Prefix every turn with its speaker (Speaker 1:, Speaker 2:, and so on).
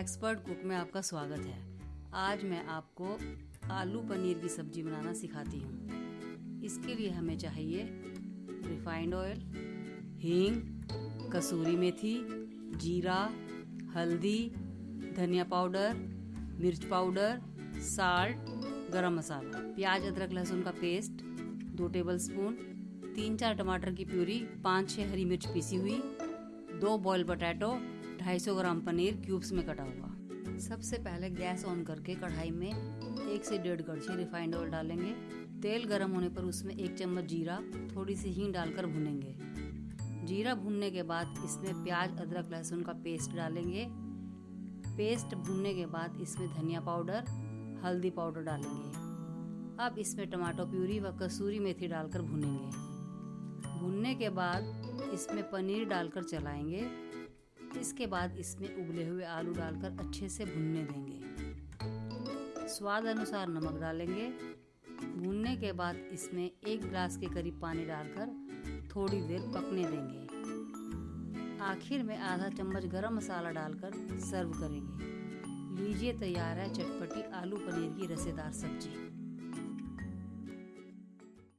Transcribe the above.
Speaker 1: Expert cook में आपका स्वागत है। आज मैं आपको आलू पनीर की सब्ज़ी बनाना सिखाती हूँ। इसके लिए हमें चाहिए रिफाइंड ऑयल हींग, कसूरी मेथी, जीरा, हल्दी, धनिया पाउडर, मिर्च पाउडर, साल्ट, गरम मसाला, प्याज, अदरक, लहसुन का पेस्ट, दो टेबलस्पून तीन चार टमाटर की प्यूरी, पाँच छः हरी मिर्च पीसी हुई, दो boil potato 250 gram paneer cubes में कटा हुआ। सबसे पहले गैस ऑन करके कढ़ाई में एक से डेढ़ कड़छी रिफाइंड ऑयल डालेंगे। तेल गर्म होने पर उसमें एक चम्मच जीरा, थोड़ी सी हींग डालकर भुनेंगे। जीरा भुनने के बाद इसमें प्याज, अदरक, लहसुन का पेस्ट डालेंगे। पेस्ट भुनने के बाद इसमें धनिया पाउडर, हल्दी पाउडर डालेंगे। अब इसमें टमाटो प्यूरी व कसूरी मेथी डालकर भुनेंगे। भुनने के बाद इसमें पनीर डालकर चलाएँगे। इसके बाद इसमें उबले हुए आलू डालकर अच्छे से भुनने देंगे। स्वाद अनुसार नमक डालेंगे। भूनने के बाद इसमें एक गिलास के करीब पानी डालकर थोड़ी देर पकने देंगे। आखिर में आधा चम्मच गरम मसाला डालकर सर्व करेंगे। लीजिए तैयार है चटपटी आलू पनीर की रसेदार सब्ज़ी।